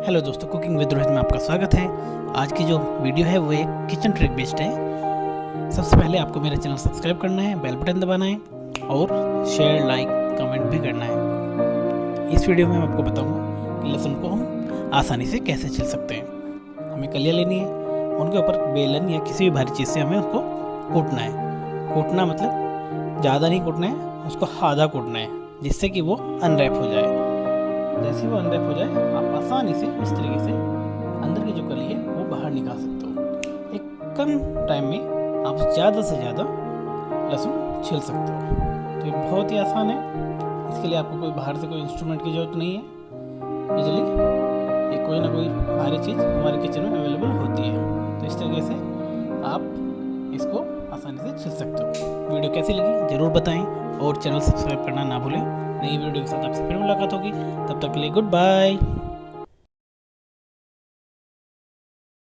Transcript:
Hello दोस्तों, cooking with Rohit में आपका स्वागत है। आज की जो वीडियो है, वो एक किचन ट्रिक बेस्ड है। सबसे पहले आपको मेरा चैनल सब्सक्राइब करना है बेल बटन दबाना है और शेयर लाइक कमेंट भी करना है। इस वीडियो में मैं आपको बताऊँगा कि लहसुन को हम आसानी से कैसे छिल सकते हैं। हमें कलियाँ लेनी है, उनके ऊपर बेलन या किसी भी भारी चीज़ से हमें उसको कूटना है। कूटना मतलब ज़्यादा नहीं कूटना है, उसको आधा कूटना है, जिससे कि वो अनरैप हो जाए। जैसे वो अनरैप हो जाए, आप आसानी से इस तरीके से अंदर की जो कली है, वो बाहर निकाल सकते हो। एक कम टाइम में आप ज़्यादा से ज़्यादा लहसुन छिल सकते हो। तो ये बहुत ही आसान है। इसके लिए आपको कोई बाहर से कोई इंस्ट्रूमेंट की ज़रूरत नहीं है। इजली ये कोई ना कोई भारी चीज़ हमारे किचन में अवेलेबल होती है। तो इस तरीके से आप इसको आसानी से छिल सकते हो। वीडियो कैसी लगी, ज़रूर बताएँ और चैनल सब्सक्राइब करना ना भूलें। नई वीडियो के साथ आपसे फिर मुलाकात होगी। तब तक के लिए गुड बाय।